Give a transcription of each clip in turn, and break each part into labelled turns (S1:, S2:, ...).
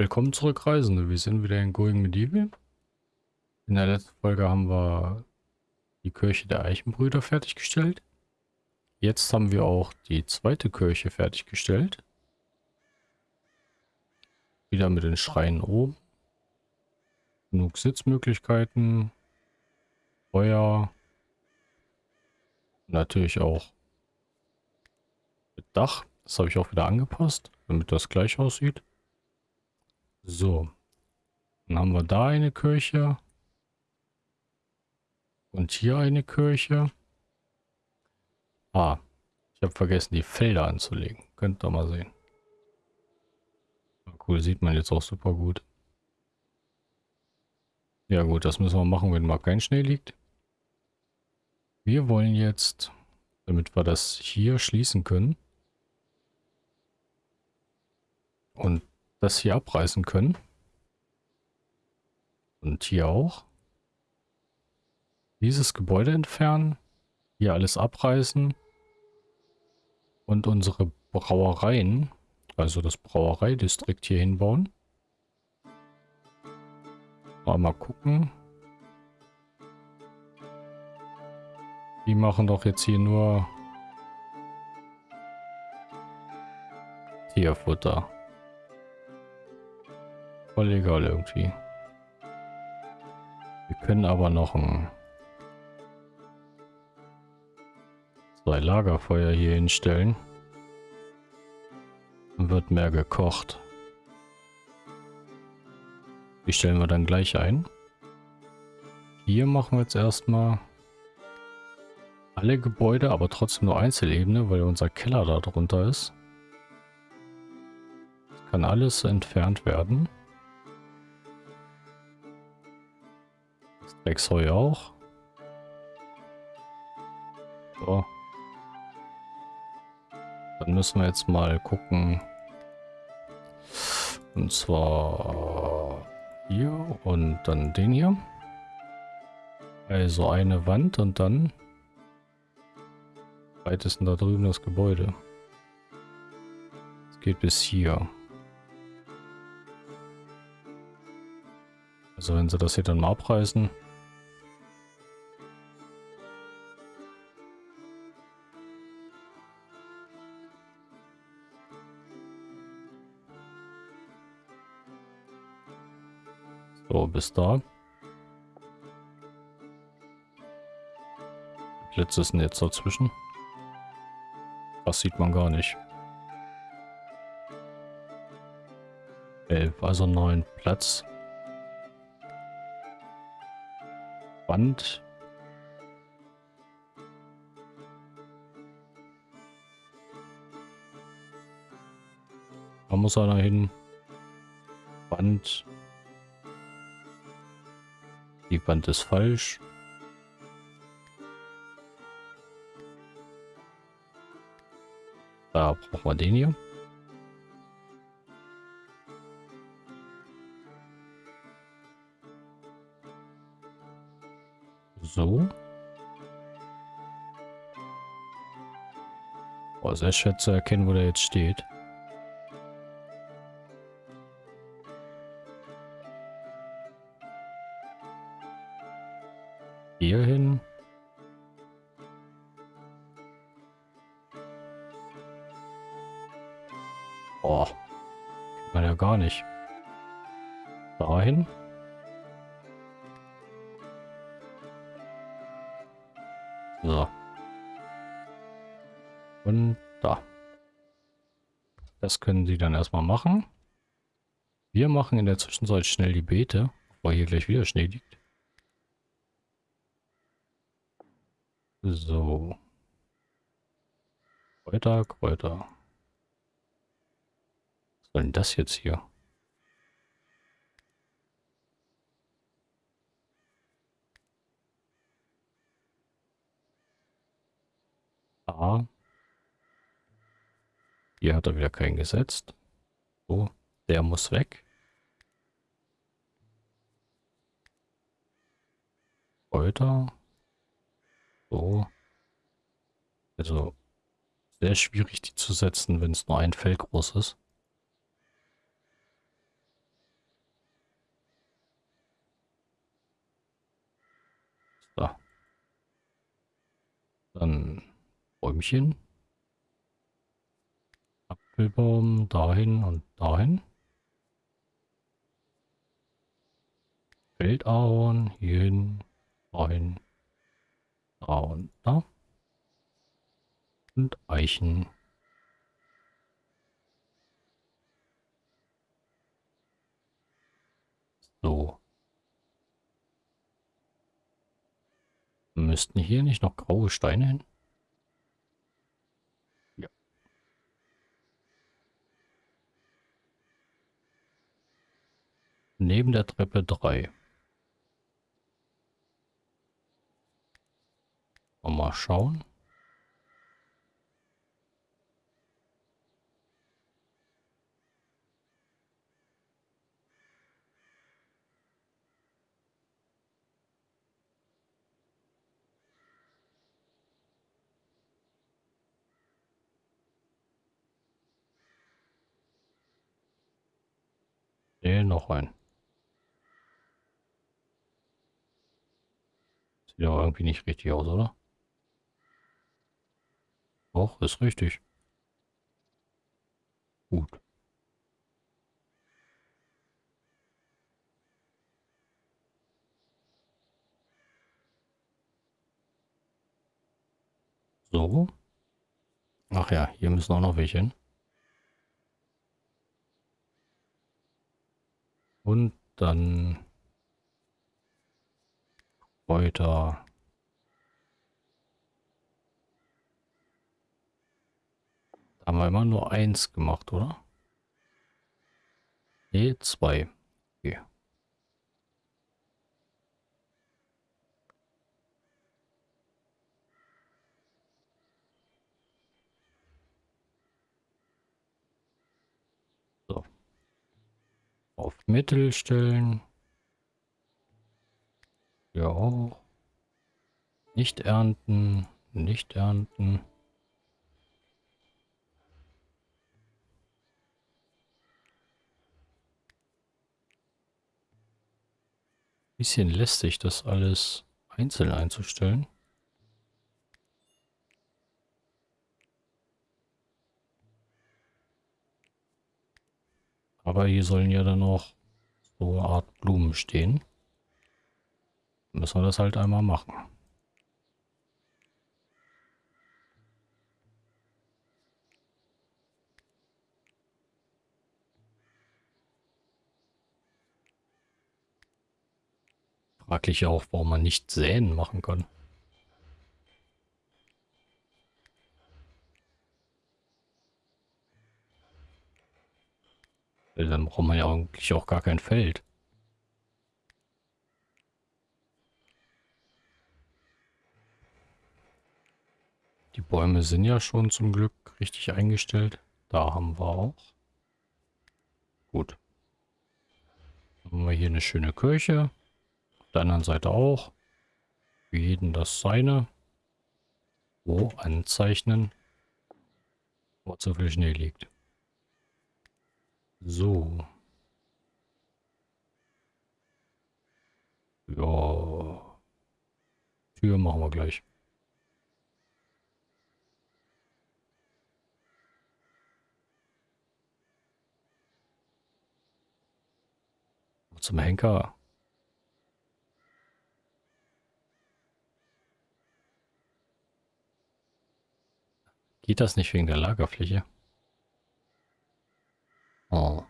S1: Willkommen zurück, Reisende. Wir sind wieder in Going Medieval. In der letzten Folge haben wir die Kirche der Eichenbrüder fertiggestellt. Jetzt haben wir auch die zweite Kirche fertiggestellt. Wieder mit den Schreien oben. Genug Sitzmöglichkeiten. Feuer. Natürlich auch mit Dach. Das habe ich auch wieder angepasst, damit das gleich aussieht. So. Dann haben wir da eine Kirche. Und hier eine Kirche. Ah, ich habe vergessen, die Felder anzulegen. Könnt ihr mal sehen. Cool, sieht man jetzt auch super gut. Ja gut, das müssen wir machen, wenn mal kein Schnee liegt. Wir wollen jetzt, damit wir das hier schließen können und das hier abreißen können. Und hier auch. Dieses Gebäude entfernen. Hier alles abreißen. Und unsere Brauereien, also das Brauereidistrikt hier hinbauen. Mal gucken. Die machen doch jetzt hier nur Tierfutter. Voll egal irgendwie. Wir können aber noch ein zwei Lagerfeuer hier hinstellen. Dann wird mehr gekocht. Die stellen wir dann gleich ein. Hier machen wir jetzt erstmal alle Gebäude, aber trotzdem nur Einzelebene, weil unser Keller da drunter ist. Das kann alles entfernt werden. Das Drecksheu auch. So. Dann müssen wir jetzt mal gucken. Und zwar hier und dann den hier. Also eine Wand und dann weit ist denn da drüben das Gebäude? Es geht bis hier. Also wenn sie das hier dann mal abreißen, Bis da. Blitze sind jetzt dazwischen. Das sieht man gar nicht. 11, also neun Platz. Wand. Da muss einer hin. Wand. Die Wand ist falsch. Da brauchen wir den hier. So. Oh, sehr schwer zu erkennen, wo der jetzt steht. Hier hin. Oh, kennt man ja gar nicht. Dahin. So. Und da. Das können sie dann erstmal machen. Wir machen in der Zwischenzeit schnell die Beete, weil hier gleich wieder Schnee liegt. So. Kräuter, Kräuter. Was soll denn das jetzt hier? A. Hier hat er wieder keinen gesetzt. So, der muss weg. Kräuter. So. Also, sehr schwierig, die zu setzen, wenn es nur ein Fell groß ist. So. Dann Bäumchen. Apfelbaum dahin und dahin. Feldauen, hierhin, dahin da. Und Eichen. So. Müssten hier nicht noch graue Steine hin? Ja. Neben der Treppe 3. Mal schauen. Noch ein. Sieht aber irgendwie nicht richtig aus, oder? Doch, ist richtig. Gut. So. Ach ja, hier müssen auch noch welche hin. Und dann weiter. Haben wir immer nur eins gemacht, oder? Ne, zwei. Okay. So. Auf Mittel stellen. Ja auch. Nicht ernten, nicht ernten. Bisschen lästig, das alles einzeln einzustellen. Aber hier sollen ja dann noch so eine Art Blumen stehen. Müssen wir das halt einmal machen. Fraglich auch, warum man nicht Säen machen kann. Dann braucht man ja eigentlich auch gar kein Feld. Die Bäume sind ja schon zum Glück richtig eingestellt. Da haben wir auch. Gut. Dann haben wir hier eine schöne Kirche der anderen Seite auch. Für jeden das seine. Wo anzeichnen, wo zu viel Schnee liegt. So. Ja. Tür machen wir gleich. Zum Henker. Geht das nicht wegen der Lagerfläche? Oh.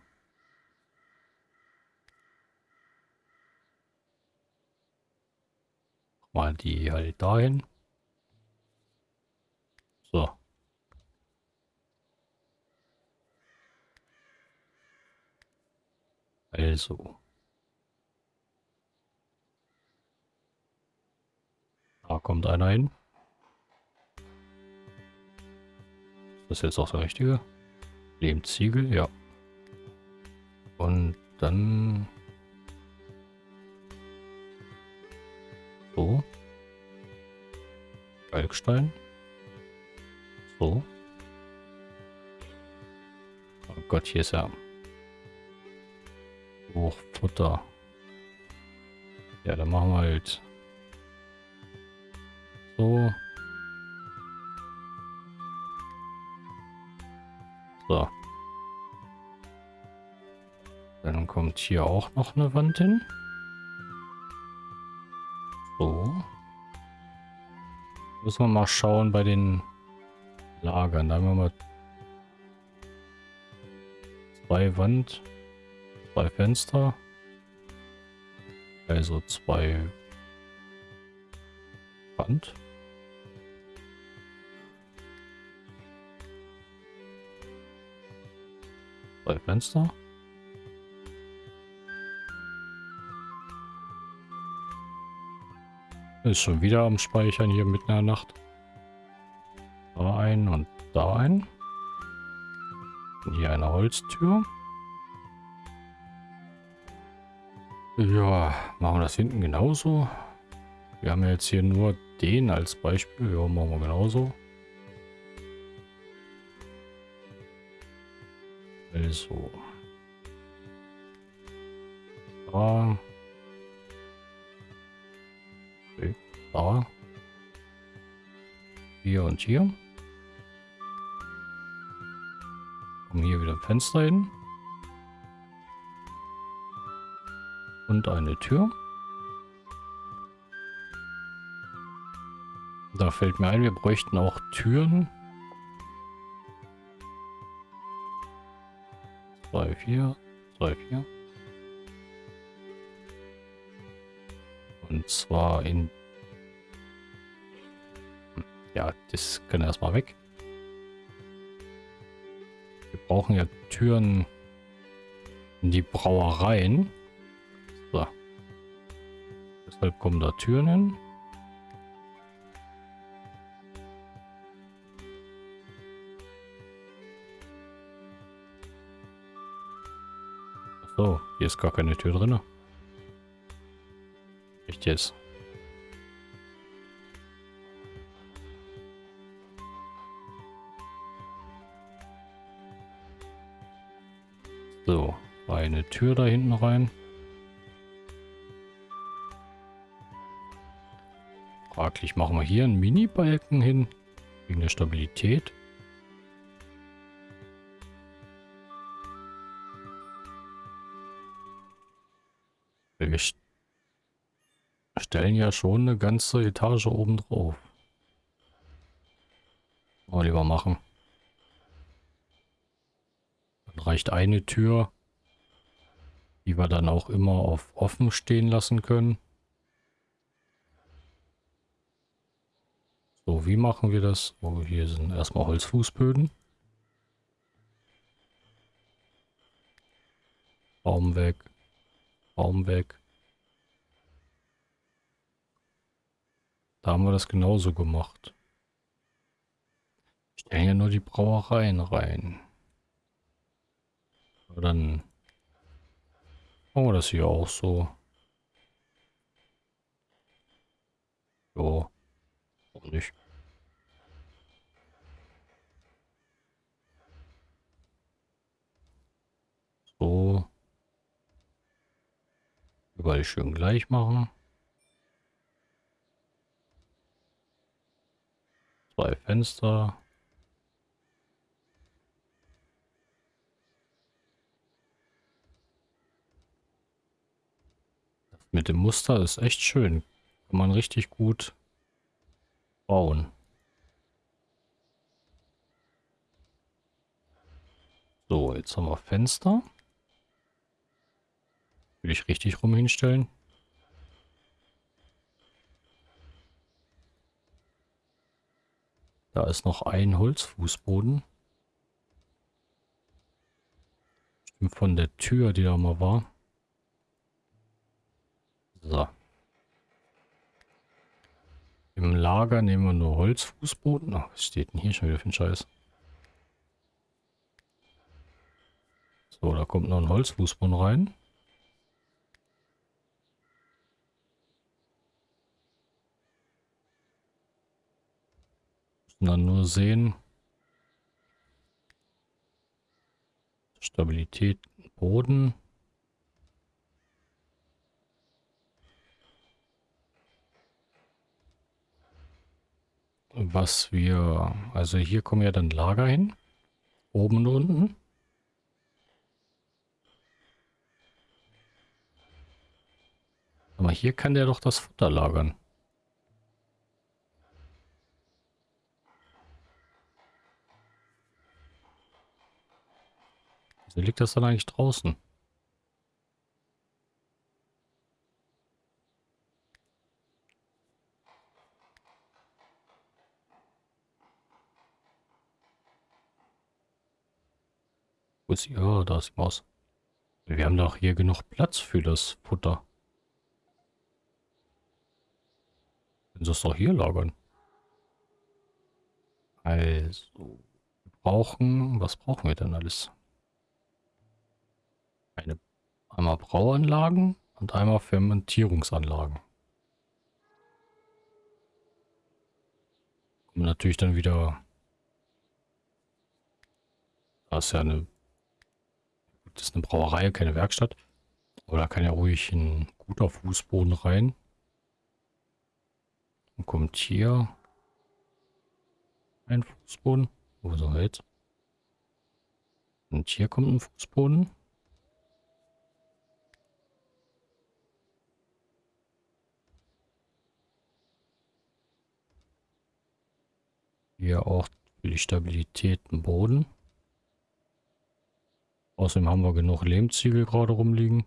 S1: Mal die halt dahin. So. Also. Da kommt einer hin. Das jetzt auch der richtige? Lehmziegel, ja. Und dann... So. Kalkstein. So. Oh Gott, hier ist ja... Hochfutter. Ja, dann machen wir halt So. So. Dann kommt hier auch noch eine Wand hin. So. Müssen wir mal schauen bei den Lagern. Da haben wir mal zwei Wand, zwei Fenster. Also zwei Wand. Zwei Fenster. Ist schon wieder am Speichern hier mitten in der Nacht. Da ein und da ein. Und hier eine Holztür. Ja, machen wir das hinten genauso. Wir haben jetzt hier nur den als Beispiel. Ja, machen wir genauso. Also. Da. Okay. Da. Hier und hier. Kommen hier wieder ein Fenster hin. Und eine Tür. Da fällt mir ein, wir bräuchten auch Türen. 4, 2, 4. Und zwar in... Ja, das können erstmal weg. Wir brauchen ja Türen in die Brauereien. So. Deshalb kommen da Türen hin. Ist gar keine Tür drin. Echt jetzt? So, eine Tür da hinten rein. Fraglich, machen wir hier einen Mini-Balken hin, wegen der Stabilität. Stellen ja schon eine ganze Etage oben drauf. Mal lieber machen. Dann reicht eine Tür, die wir dann auch immer auf offen stehen lassen können. So, wie machen wir das? Oh, hier sind erstmal Holzfußböden. Baum weg. Baum weg. Da haben wir das genauso gemacht. Stellen ja nur die Brauereien rein. Aber dann machen wir das hier auch so. Jo. Warum nicht? So. Überall schön gleich machen. Zwei Fenster. Mit dem Muster ist echt schön. Kann man richtig gut bauen. So, jetzt haben wir Fenster. Will ich richtig rum hinstellen? Da ist noch ein Holzfußboden. Stimmt von der Tür, die da mal war. So. Im Lager nehmen wir nur Holzfußboden. Ach, was steht denn hier schon wieder für ein Scheiß? So, da kommt noch ein Holzfußboden rein. Dann nur sehen. Stabilität Boden. was wir... Also hier kommen ja dann Lager hin. Oben und unten. Aber hier kann der doch das Futter lagern. Wieso liegt das dann eigentlich draußen? Wo ist sie? Oh, da ist die Maus. Wir haben doch hier genug Platz für das Futter. Können sie es doch hier lagern. Also, wir brauchen, was brauchen wir denn alles? Eine, einmal Brauanlagen und einmal Fermentierungsanlagen. Kommen natürlich dann wieder, da ist ja eine das ist eine Brauerei, keine Werkstatt. Aber da kann ja ruhig ein guter Fußboden rein. Und kommt hier ein Fußboden. Wo soll jetzt? Und hier kommt ein Fußboden. Hier auch für die Stabilität im Boden. Außerdem haben wir genug Lehmziegel gerade rumliegen.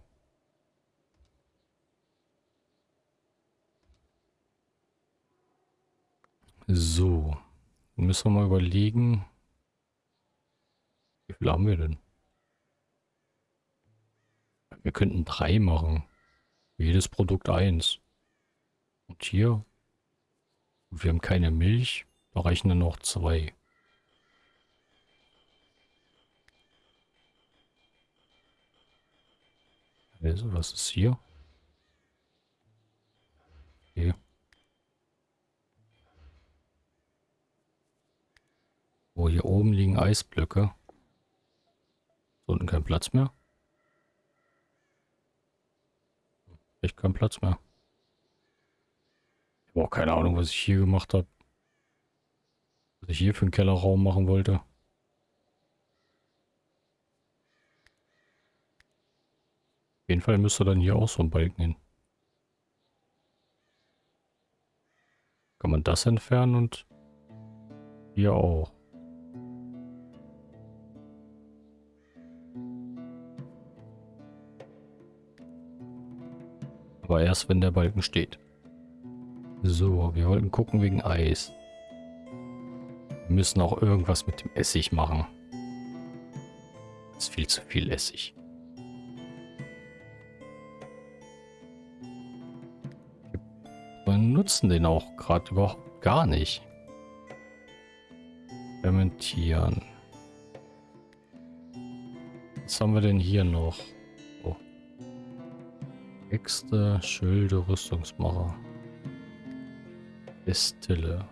S1: So. Müssen wir mal überlegen. Wie viel haben wir denn? Wir könnten drei machen. Jedes Produkt eins. Und hier. Wir haben keine Milch. Reichen dann noch zwei. Also, was ist hier? Okay. Oh, hier oben liegen Eisblöcke. unten kein Platz mehr. Echt kein Platz mehr. Ich habe auch keine Ahnung, was ich hier gemacht habe. Was ich hier für einen Kellerraum machen wollte. Auf jeden Fall müsste dann hier auch so ein Balken hin. Kann man das entfernen und hier auch. Aber erst wenn der Balken steht. So, wir wollten gucken wegen Eis. Wir müssen auch irgendwas mit dem Essig machen. Das ist viel zu viel Essig. nutzen den auch gerade überhaupt gar nicht. Fermentieren. Was haben wir denn hier noch? Oh. Äxte, Schilde, Rüstungsmacher. Destille.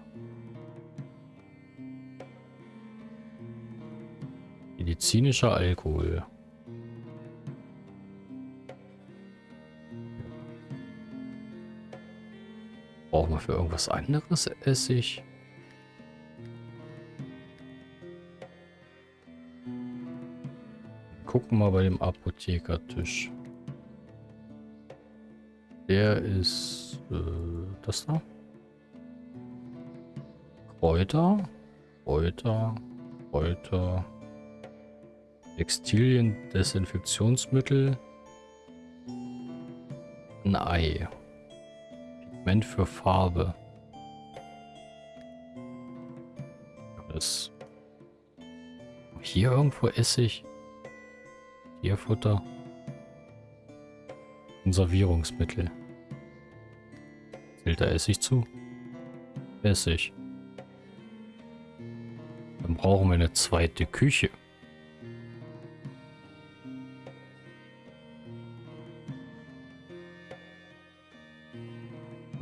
S1: Medizinischer Alkohol. Brauchen wir für irgendwas anderes Essig? Gucken mal bei dem Apothekertisch. Der ist äh, das da. Kräuter, Kräuter, Kräuter, Textilien, Desinfektionsmittel, ein Ei. Pigment für Farbe. Das hier irgendwo Essig. Tierfutter. Konservierungsmittel. Zählt da Essig zu? Essig. Dann brauchen wir eine zweite Küche.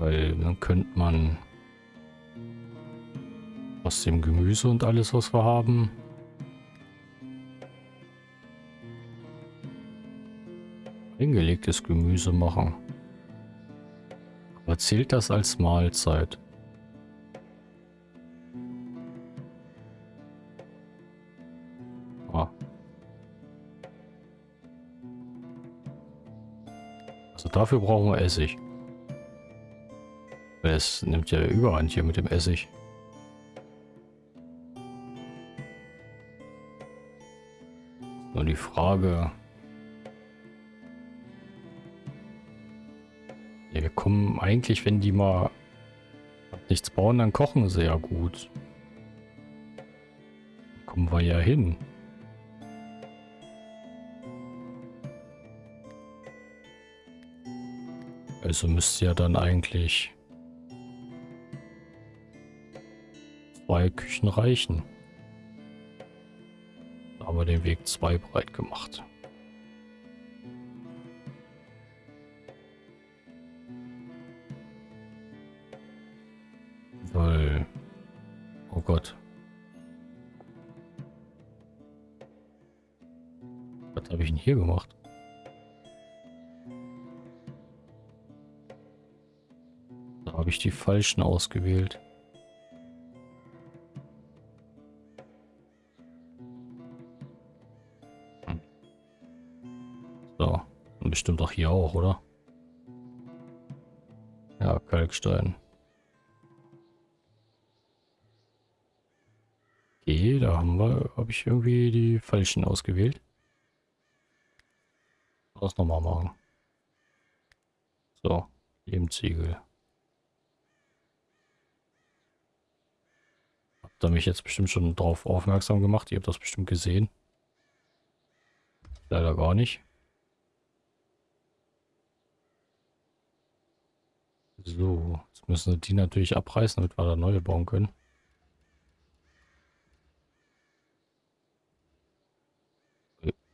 S1: weil dann könnte man aus dem Gemüse und alles, was wir haben, eingelegtes Gemüse machen. Aber zählt das als Mahlzeit? Ah. Also dafür brauchen wir Essig. Es nimmt ja überhand hier mit dem Essig. Nur die Frage... Ja, wir kommen eigentlich, wenn die mal nichts bauen, dann kochen sie ja gut. Kommen wir ja hin. Also müsste ja dann eigentlich zwei Küchen reichen. Da haben wir den Weg zwei breit gemacht. Weil... Oh Gott. Was habe ich denn hier gemacht? Da habe ich die falschen ausgewählt. Bestimmt auch hier auch, oder? Ja, Kalkstein. Okay, da haben wir, habe ich irgendwie die falschen ausgewählt. Das nochmal machen. So, Ziegel. Habt ihr mich jetzt bestimmt schon drauf aufmerksam gemacht? Ihr habt das bestimmt gesehen. Leider gar nicht. So, jetzt müssen wir die natürlich abreißen, damit wir da neue bauen können.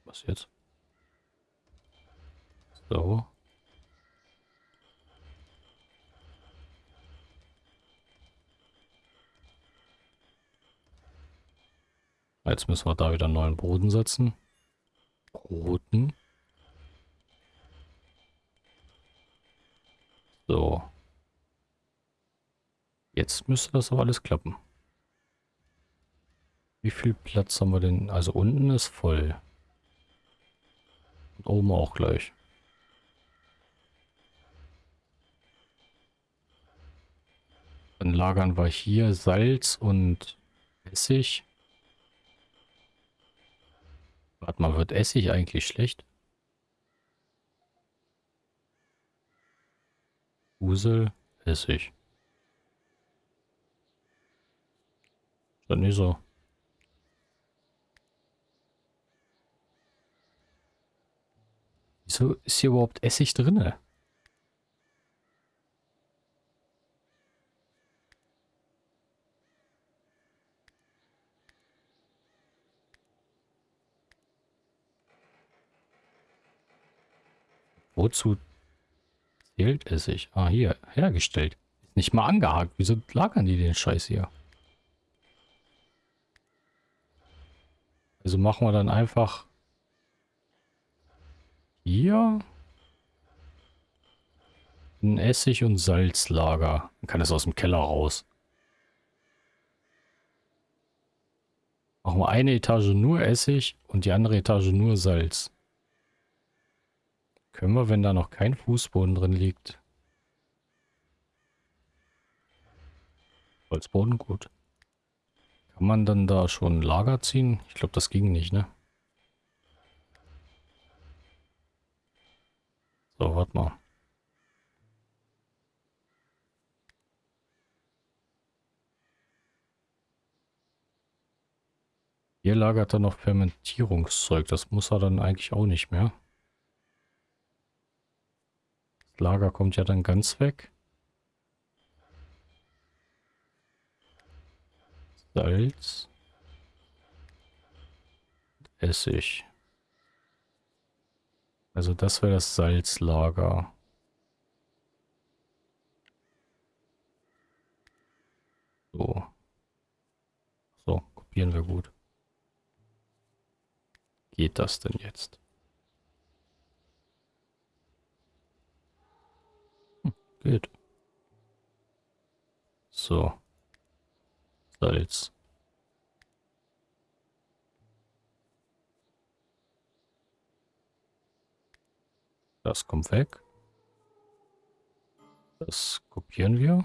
S1: Was jetzt? So. Jetzt müssen wir da wieder einen neuen Boden setzen. Roten. So. Jetzt müsste das aber alles klappen. Wie viel Platz haben wir denn? Also unten ist voll. Und oben auch gleich. Dann lagern wir hier Salz und Essig. Warte mal, wird Essig eigentlich schlecht? Usel, Essig. Ist nicht so. Wieso ist hier überhaupt Essig drin? Wozu zählt Essig? Ah, hier, hergestellt. Ist nicht mal angehakt. Wieso lagern die den Scheiß hier? Also machen wir dann einfach hier ein Essig- und Salzlager. Dann kann es aus dem Keller raus. Machen wir eine Etage nur Essig und die andere Etage nur Salz. Können wir, wenn da noch kein Fußboden drin liegt. Holzboden, gut. Kann man dann da schon ein Lager ziehen? Ich glaube, das ging nicht, ne? So, warte mal. Hier lagert er noch Fermentierungszeug. Das muss er dann eigentlich auch nicht mehr. Das Lager kommt ja dann ganz weg. Salz. Essig. Also das wäre das Salzlager. So. So, kopieren wir gut. Geht das denn jetzt? Hm, geht. So. Salz. Das kommt weg. Das kopieren wir.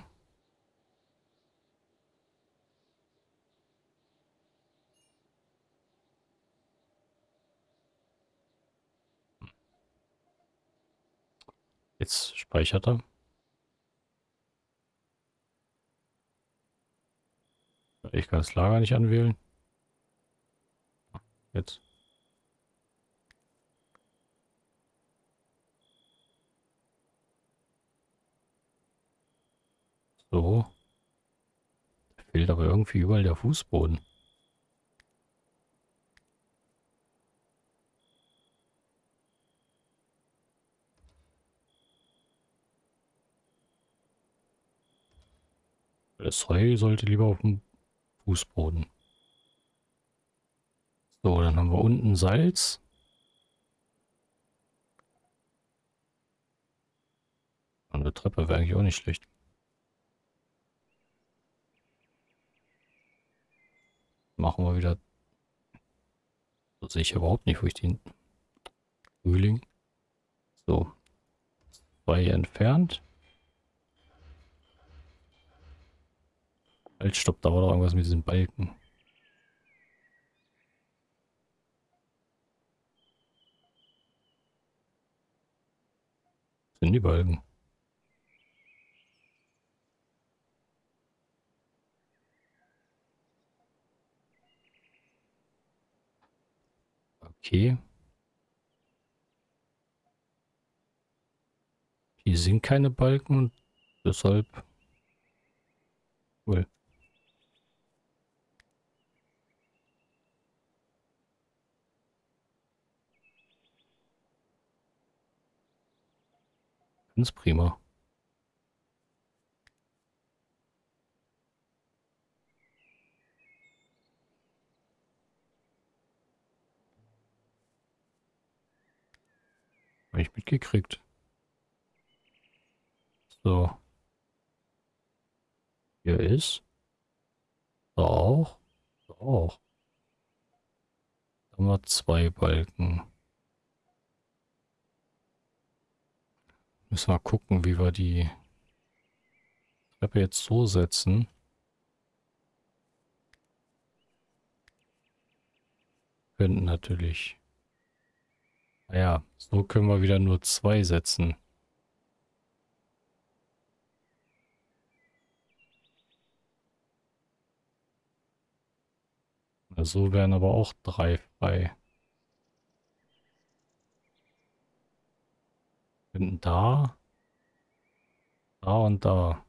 S1: Jetzt speichert er. Ich kann das Lager nicht anwählen. Jetzt. So. Da fehlt aber irgendwie überall der Fußboden. Das Heu sollte lieber auf dem Fußboden. So, dann haben wir unten Salz. Eine Treppe wäre eigentlich auch nicht schlecht. Machen wir wieder. So sehe ich überhaupt nicht, wo ich den Frühling. So. Zwei entfernt. Halt, stopp, da war doch irgendwas mit diesen Balken. sind die Balken? Okay. Hier sind keine Balken deshalb... Cool. Ganz prima. Habe ich mitgekriegt. So. Hier ist. Da auch. Da auch. Da haben wir zwei Balken. Müssen wir gucken, wie wir die Treppe jetzt so setzen. Könnten natürlich. Naja, so können wir wieder nur zwei setzen. So wären aber auch drei frei. Könnten da, da und da.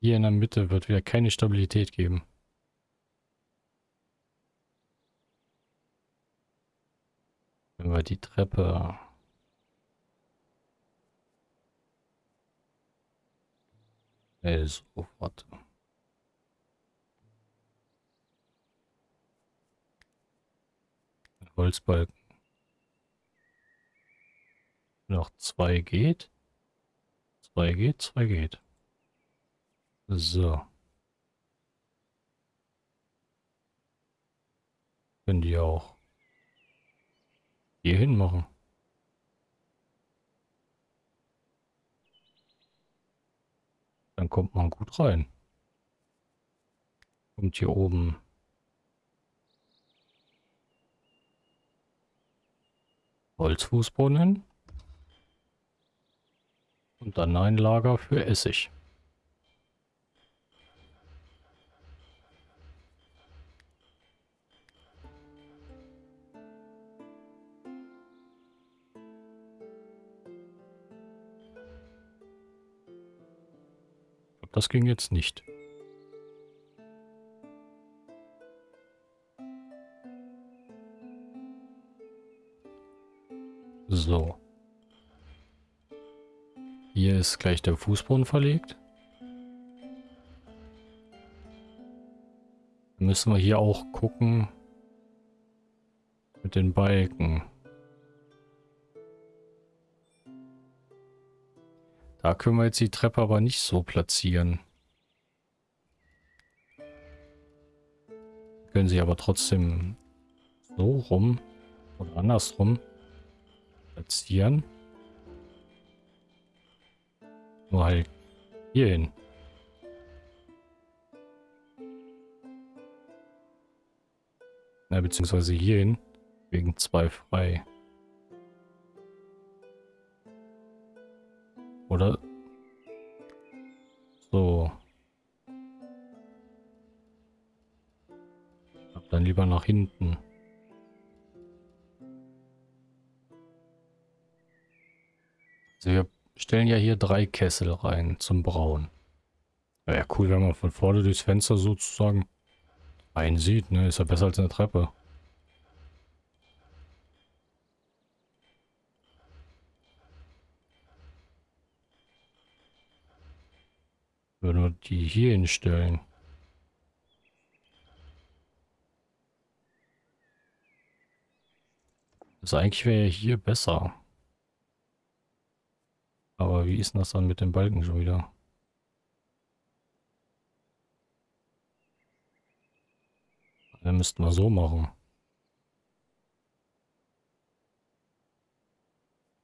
S1: Hier in der Mitte wird wieder keine Stabilität geben. Wenn wir die Treppe... Also, warte. Holzbalken. Noch zwei geht. Zwei geht, zwei geht. So. Können die auch hier hin machen. Dann kommt man gut rein. Kommt hier oben Holzfußboden hin. Und dann ein Lager für Essig. Das ging jetzt nicht. So. Hier ist gleich der Fußboden verlegt. Müssen wir hier auch gucken mit den Balken. Da können wir jetzt die Treppe aber nicht so platzieren. Können sie aber trotzdem so rum oder andersrum platzieren. Nur halt hier hin. Na, beziehungsweise hier hin. Wegen zwei frei. Oder? So. Dann lieber nach hinten. Stellen ja hier drei Kessel rein zum Brauen. Wäre ja cool, wenn man von vorne durchs Fenster sozusagen einsieht, ne? Ist ja besser als eine Treppe. Würden wir die hier hinstellen. Also eigentlich wäre hier besser. Aber wie ist das dann mit den Balken schon wieder? Dann müssten wir so machen.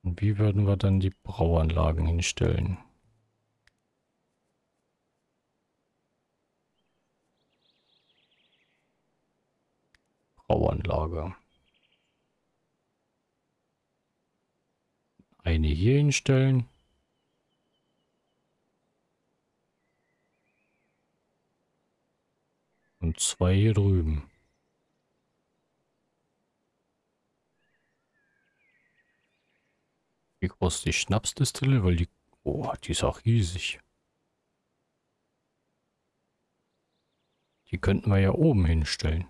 S1: Und wie würden wir dann die Brauanlagen hinstellen? Brauanlage. Eine hier hinstellen. Und zwei hier drüben. Wie groß die Schnapsdistille? Weil die... Oh, die ist auch riesig. Die könnten wir ja oben hinstellen.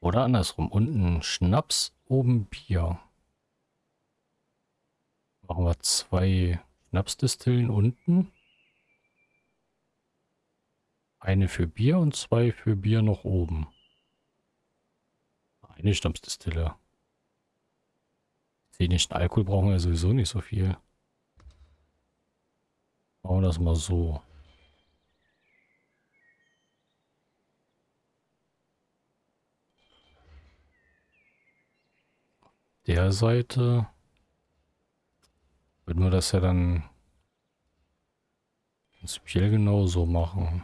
S1: Oder andersrum. Unten Schnaps, oben Bier. Machen wir zwei Schnapsdistillen unten. Eine für Bier und zwei für Bier noch oben. Eine Schnapsdistille. Dänischen Alkohol brauchen wir sowieso nicht so viel. Machen wir das mal so. Der Seite würden wir das ja dann prinzipiell genauso machen.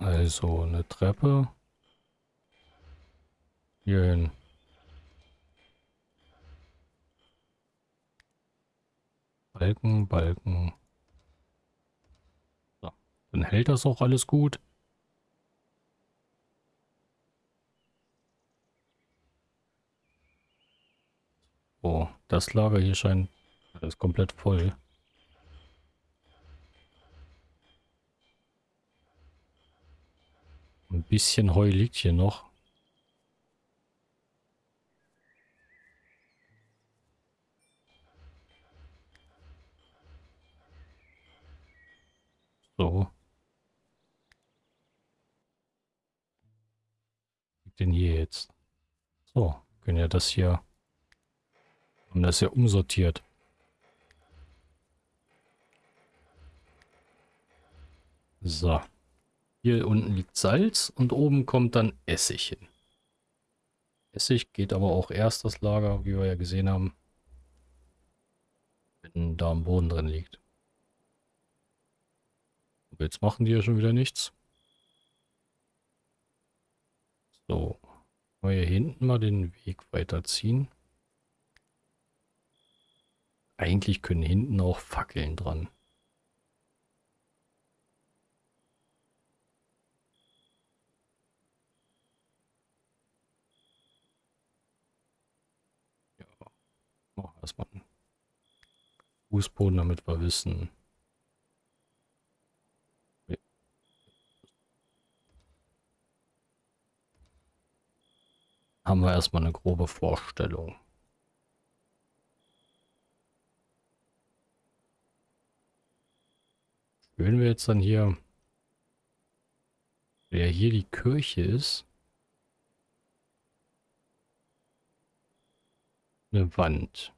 S1: Also eine Treppe. Hier hin. Balken, Balken. So. Dann hält das auch alles gut. Oh, das Lager hier scheint alles komplett voll. Ein bisschen Heu liegt hier noch. So. denn hier jetzt? So, können ja das hier... Haben das ja umsortiert. So. Hier unten liegt Salz und oben kommt dann Essig hin. Essig geht aber auch erst das Lager, wie wir ja gesehen haben, wenn da am Boden drin liegt. Aber jetzt machen die ja schon wieder nichts. So, wir hier hinten mal den Weg weiterziehen. Eigentlich können hinten auch Fackeln dran. Erstmal einen Fußboden, damit wir wissen. Haben wir erstmal eine grobe Vorstellung. Wenn wir jetzt dann hier, wer hier die Kirche ist, eine Wand.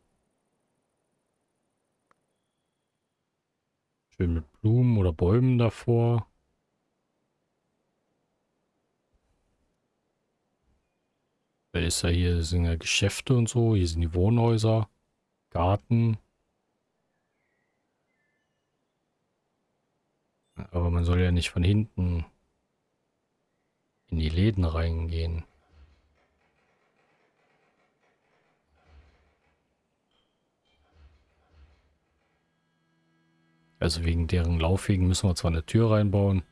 S1: Schön mit Blumen oder Bäumen davor. Weil ist ja hier sind ja Geschäfte und so, hier sind die Wohnhäuser, Garten. Aber man soll ja nicht von hinten in die Läden reingehen. Also wegen deren Laufwegen müssen wir zwar eine Tür reinbauen.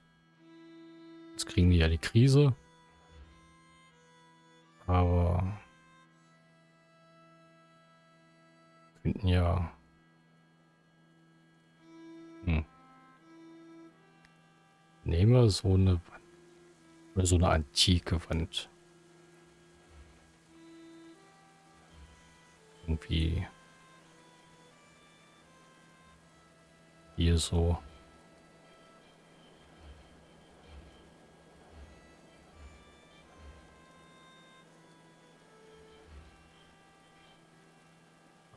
S1: Jetzt kriegen die ja die Krise. Aber könnten ja hm. nehmen wir so eine oder so eine antike Wand. Irgendwie hier so.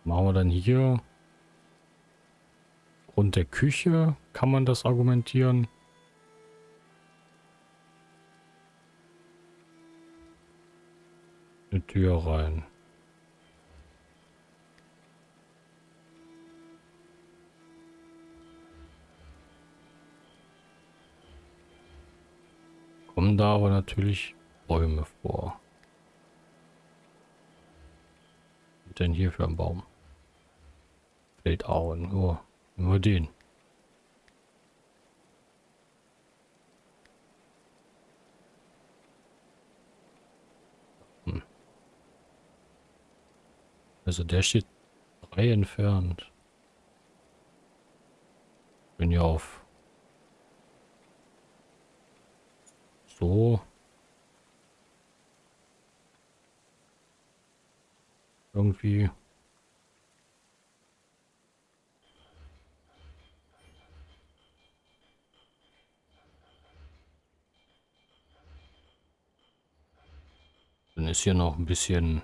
S1: Machen wir dann hier Grund der Küche kann man das argumentieren. Eine Tür rein. Kommen da aber natürlich Bäume vor. Was denn hier für ein Baum? Feldauen, nur, nur den. Hm. Also der steht drei entfernt. Bin ja auf so. Irgendwie. Dann ist hier noch ein bisschen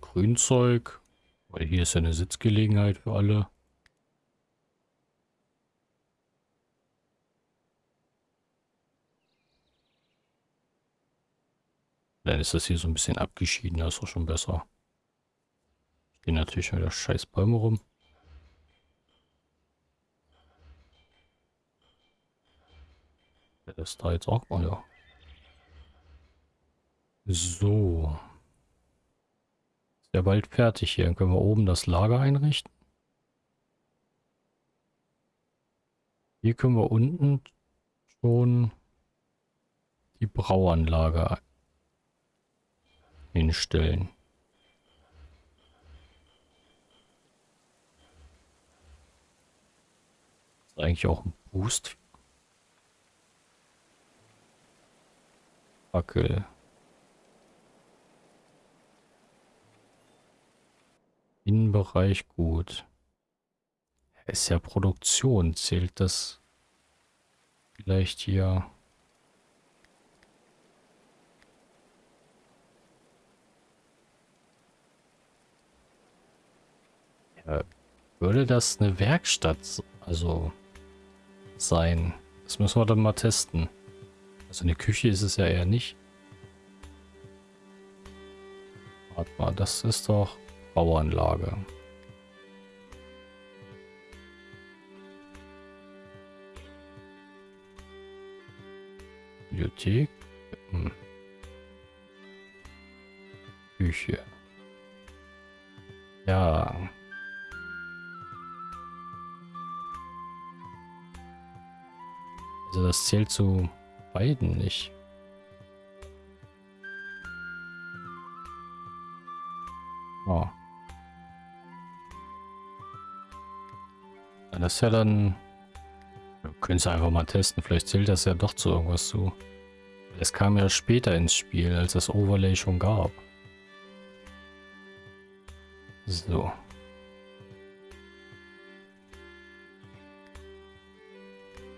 S1: Grünzeug, weil hier ist ja eine Sitzgelegenheit für alle. Dann ist das hier so ein bisschen abgeschieden, das ist auch schon besser. Stehen natürlich wieder scheiß Bäume rum. Der ist da jetzt auch mal, ja. So. Ist ja bald fertig hier. Dann können wir oben das Lager einrichten. Hier können wir unten schon die Brauanlage hinstellen. eigentlich auch ein Boost. Fackel. Innenbereich gut. Ist ja Produktion. Zählt das vielleicht hier? Äh, würde das eine Werkstatt also sein? Das müssen wir dann mal testen. Also eine Küche ist es ja eher nicht. Warte mal, das ist doch Bauanlage. Bibliothek. Hm. Küche. Ja. Also das zählt zu beiden nicht. Oh. Das ist ja dann... Wir können es einfach mal testen. Vielleicht zählt das ja doch zu irgendwas zu. Es kam ja später ins Spiel, als das Overlay schon gab. So.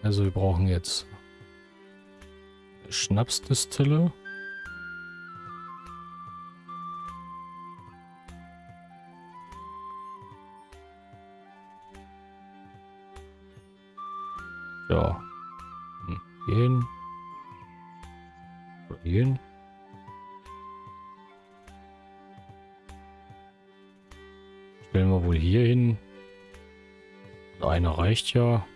S1: Also wir brauchen jetzt Schnapsdistille. Ja. Hm. Gehen. Hier hin. Stellen wir wohl hier hin. Einer reicht ja.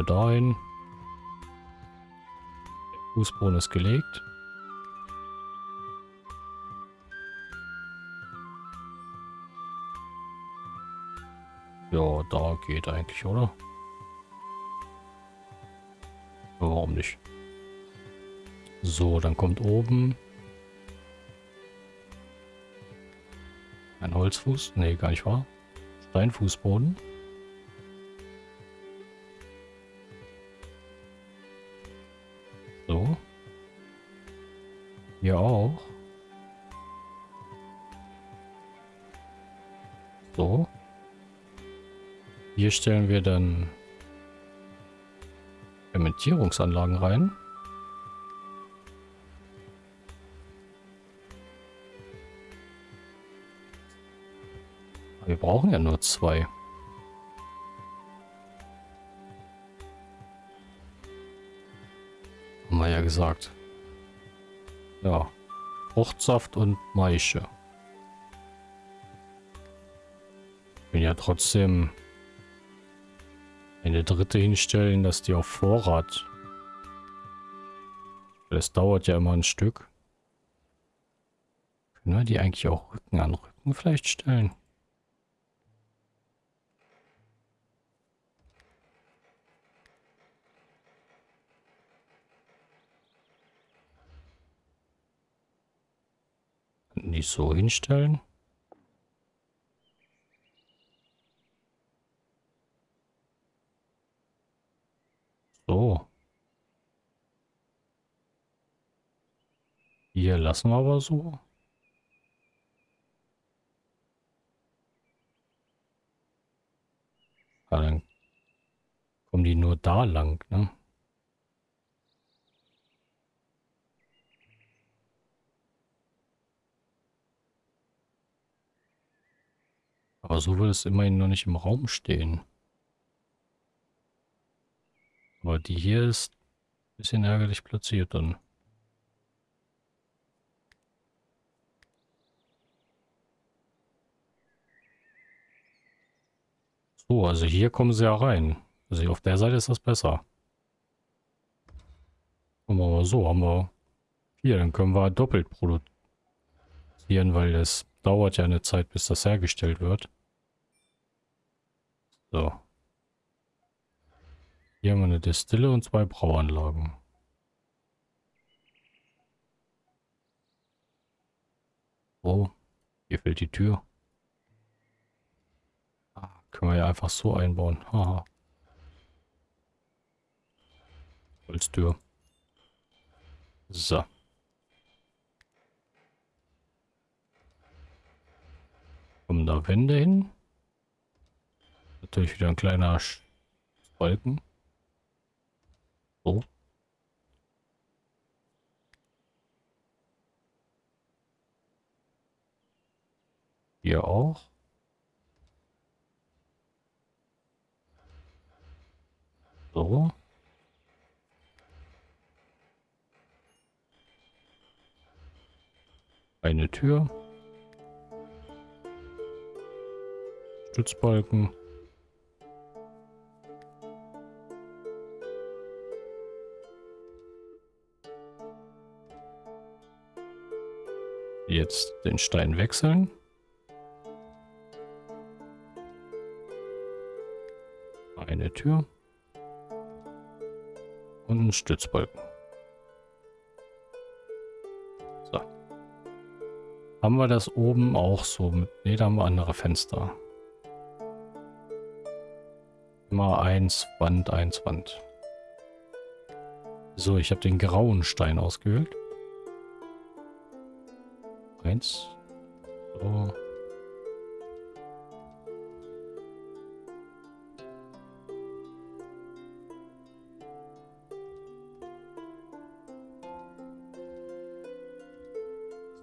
S1: Eine dahin. Der Fußboden ist gelegt. Ja, da geht eigentlich, oder? Warum nicht? So, dann kommt oben ein Holzfuß. Nee, gar nicht wahr. Steinfußboden. Hier auch. So. Hier stellen wir dann Fermentierungsanlagen rein. Wir brauchen ja nur zwei. Haben wir ja gesagt. Ja. Fruchtsaft und Maische. Bin ja trotzdem eine dritte hinstellen, dass die auf Vorrat. Das dauert ja immer ein Stück. Können wir die eigentlich auch Rücken an Rücken vielleicht stellen? Die so hinstellen. So. Hier lassen wir aber so. Ja, dann kommen die nur da lang, ne? Aber so will es immerhin noch nicht im Raum stehen. Aber die hier ist ein bisschen ärgerlich platziert dann. So, also hier kommen sie ja rein. Also auf der Seite ist das besser. Machen wir mal so, haben wir hier, dann können wir doppelt produzieren, weil es dauert ja eine Zeit, bis das hergestellt wird. So. Hier haben wir eine Destille und zwei Brauanlagen. Oh, hier fehlt die Tür. Ah, können wir ja einfach so einbauen. Haha. Holztür. So. Kommen da Wände hin? Natürlich wieder ein kleiner Balken. So. Hier auch. So. Eine Tür. Stützbalken. Jetzt den Stein wechseln. Eine Tür. Und einen Stützbalken. So. Haben wir das oben auch so? Ne, da haben wir andere Fenster. Immer eins Wand, eins Wand. So, ich habe den grauen Stein ausgewählt eins. So.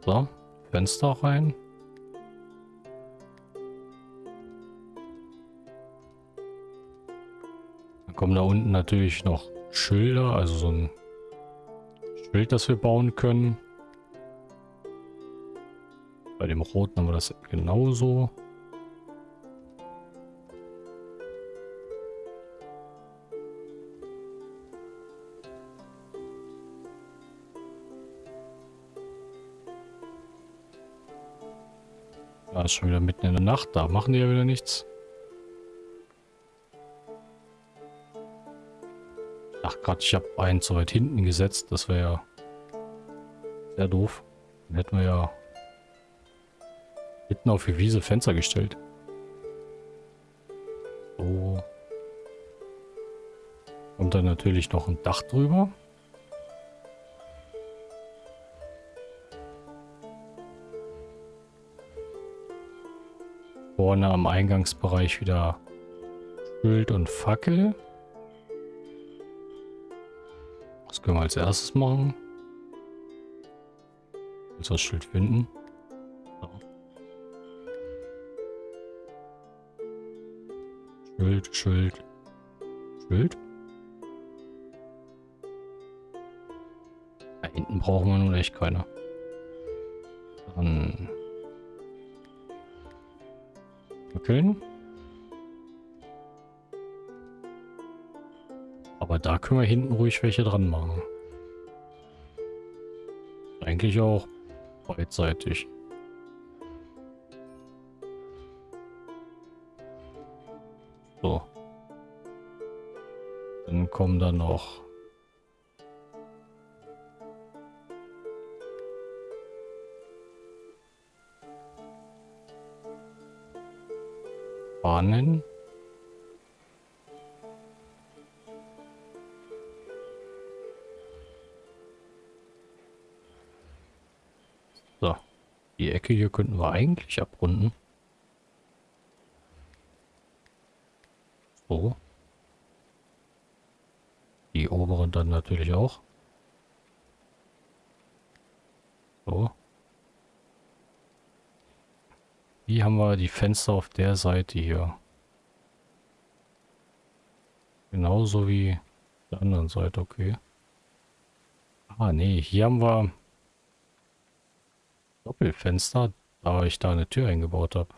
S1: So, Fenster rein. Dann kommen da unten natürlich noch Schilder, also so ein Schild, das wir bauen können. Bei dem roten haben wir das genauso. Ja, ist schon wieder mitten in der Nacht. Da machen die ja wieder nichts. Ach Gott, ich habe einen zu weit hinten gesetzt. Das wäre ja sehr doof. Dann hätten wir ja Mitten auf die Wiese Fenster gestellt. So. Und dann natürlich noch ein Dach drüber. Vorne am Eingangsbereich wieder Schild und Fackel. Das können wir als erstes machen. Jetzt das Schild finden. Schild, Schild, Schild. Da hinten brauchen wir nun echt keine. Dann... Okay. Aber da können wir hinten ruhig welche dran machen. Eigentlich auch beidseitig. Dann kommen da noch Bahnen. So. Die Ecke hier könnten wir eigentlich abrunden. So. Die oberen dann natürlich auch. So. Wie haben wir die Fenster auf der Seite hier? Genauso wie der anderen Seite, okay. Ah, nee, hier haben wir Doppelfenster, da ich da eine Tür eingebaut habe.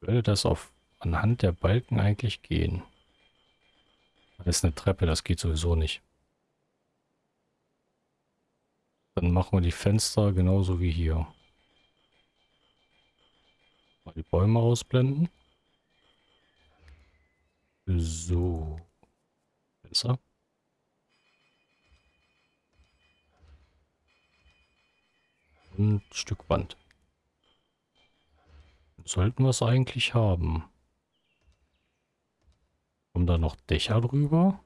S1: Würde das auf anhand der Balken eigentlich gehen? Das ist eine Treppe, das geht sowieso nicht. Dann machen wir die Fenster genauso wie hier. Mal die Bäume ausblenden. So. Besser. Und ein Stück Wand. Sollten wir es eigentlich haben. Kommen da noch Dächer drüber?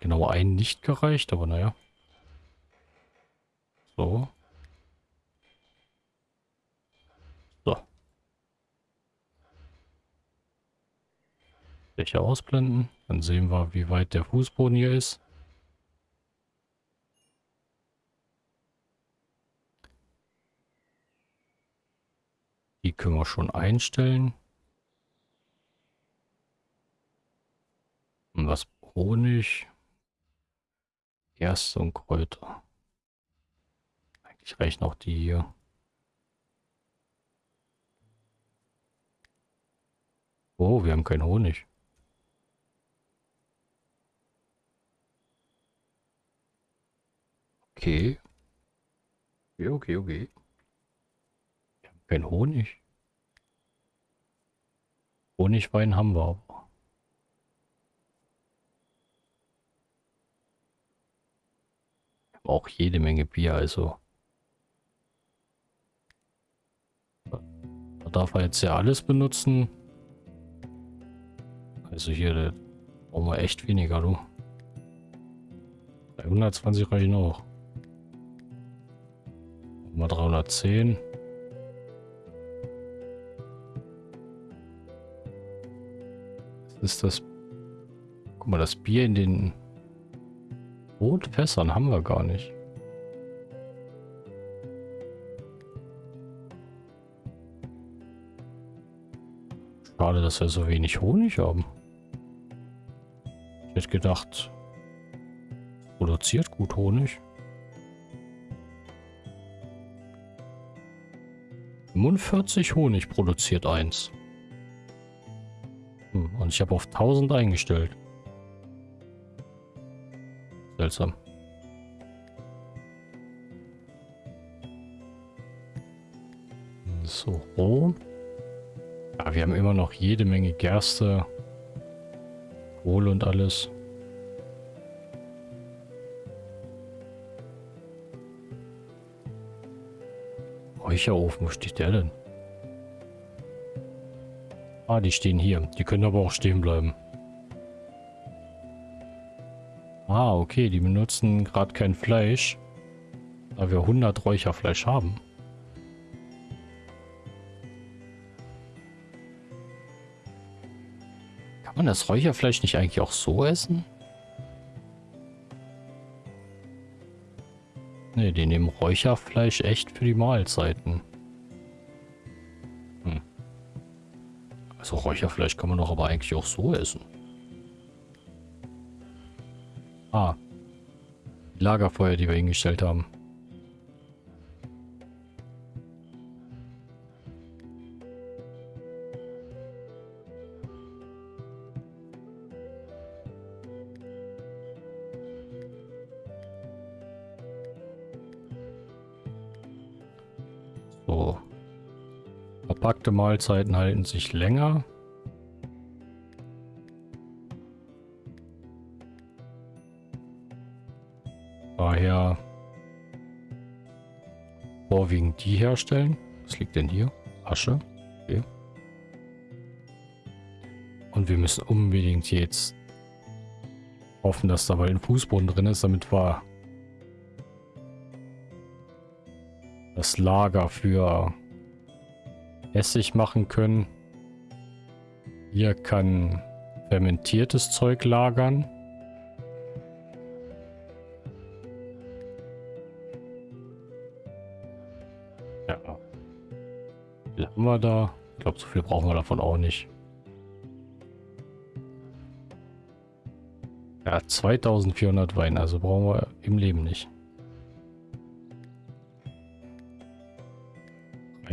S1: Genau ein nicht gereicht, aber naja. So. So. Dächer ausblenden. Dann sehen wir, wie weit der Fußboden hier ist. Können wir schon einstellen. Und was Honig. Gerste und Kräuter. Eigentlich reichen auch die hier. Oh, wir haben keinen Honig. Okay. Okay, okay, okay. Wir haben keinen Honig. Honigwein haben wir aber. auch jede Menge Bier, also. Da darf er jetzt ja alles benutzen. Also hier, brauchen wir echt weniger, du. 120 reichen auch. Mal 310. ist das... Guck mal, das Bier in den Rotfässern haben wir gar nicht. Schade, dass wir so wenig Honig haben. Ich hätte gedacht, produziert gut Honig. 45 Honig produziert eins. Und ich habe auf 1000 eingestellt. Seltsam. So, roh. Ja, wir haben immer noch jede Menge Gerste, Kohle und alles. Räucherofen, wo steht der denn? Ah, die stehen hier. Die können aber auch stehen bleiben. Ah, okay, die benutzen gerade kein Fleisch, da wir 100 Räucherfleisch haben. Kann man das Räucherfleisch nicht eigentlich auch so essen? Ne, die nehmen Räucherfleisch echt für die Mahlzeiten. Also Räucherfleisch kann man doch aber eigentlich auch so essen. Ah. Die Lagerfeuer, die wir hingestellt haben. Mahlzeiten halten sich länger. Daher vorwiegend die herstellen. Was liegt denn hier? Asche. Okay. Und wir müssen unbedingt jetzt hoffen, dass da bald ein Fußboden drin ist, damit wir das Lager für Essig machen können. Hier kann fermentiertes Zeug lagern. Ja. Wie haben wir da? Ich glaube, so viel brauchen wir davon auch nicht. Ja, 2400 Wein, also brauchen wir im Leben nicht.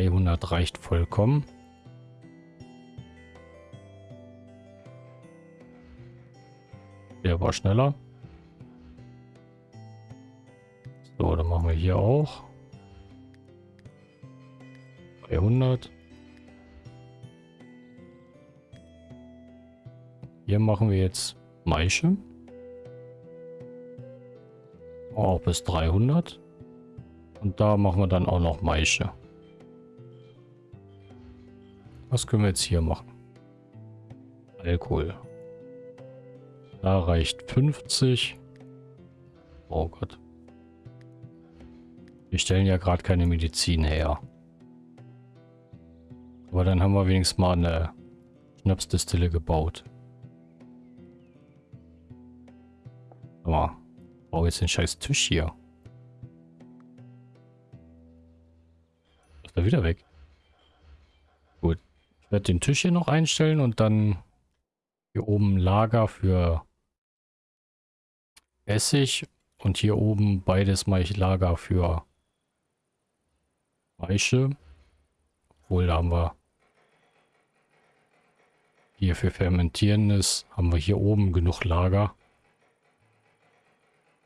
S1: 300 reicht vollkommen. Der war schneller. So, dann machen wir hier auch. 300. Hier machen wir jetzt Maische. Auch bis 300. Und da machen wir dann auch noch Maische. Was können wir jetzt hier machen? Alkohol. Da reicht 50. Oh Gott. Wir stellen ja gerade keine Medizin her. Aber dann haben wir wenigstens mal eine Schnapsdistille gebaut. Aber baue jetzt den scheiß Tisch hier. Ist er wieder weg? Werde den Tisch hier noch einstellen und dann hier oben Lager für Essig und hier oben beides mache ich Lager für Maische. Obwohl, da haben wir hier für Fermentierendes haben wir hier oben genug Lager.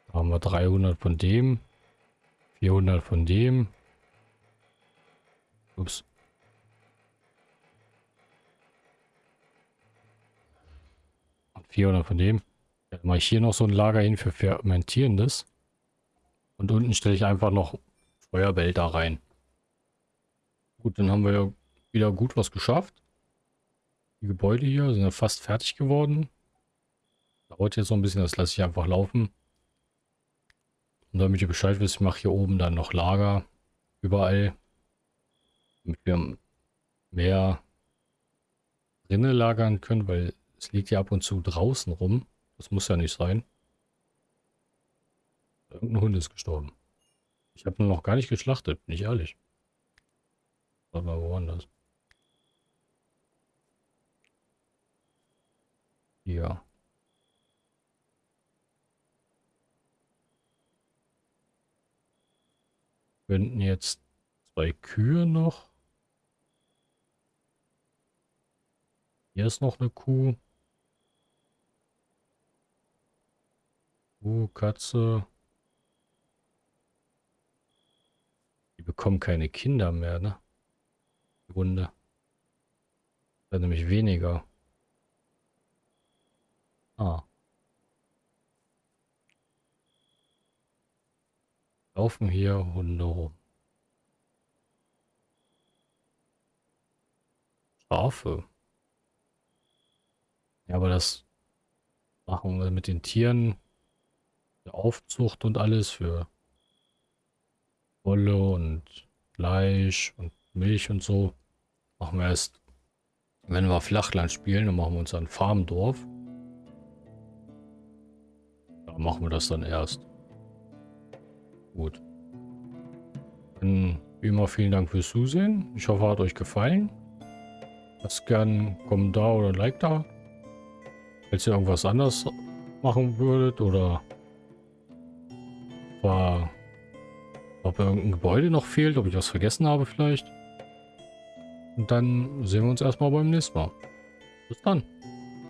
S1: Da haben wir 300 von dem, 400 von dem. Ups. 400 von dem. Dann mache ich hier noch so ein Lager hin für Fermentierendes. Und unten stelle ich einfach noch Feuerbehälter rein. Gut, dann haben wir ja wieder gut was geschafft. Die Gebäude hier sind ja fast fertig geworden. Dauert jetzt noch ein bisschen, das lasse ich einfach laufen. Und damit ihr Bescheid wisst, ich mache hier oben dann noch Lager überall, damit wir mehr drinnen lagern können, weil es liegt ja ab und zu draußen rum. Das muss ja nicht sein. Irgendein Hund ist gestorben. Ich habe noch gar nicht geschlachtet, bin ich ehrlich. Warte mal, woanders. Ja. Könnten jetzt zwei Kühe noch. Hier ist noch eine Kuh. Kuh, Katze. Die bekommen keine Kinder mehr, ne? Die Runde. Da nämlich weniger. Ah. Laufen hier Hunde rum. Schafe. Ja, aber das machen wir mit den Tieren. Aufzucht und alles für Wolle und Fleisch und Milch und so. Machen wir erst, wenn wir Flachland spielen, dann machen wir uns ein Farmdorf. Da machen wir das dann erst. Gut. Dann wie immer vielen Dank fürs Zusehen. Ich hoffe, hat euch gefallen. Lasst gern einen Kommentar oder ein Like da. Falls ihr irgendwas anders machen würdet oder war, ob irgendein Gebäude noch fehlt, ob ich was vergessen habe vielleicht. Und dann sehen wir uns erstmal beim nächsten Mal. Bis dann.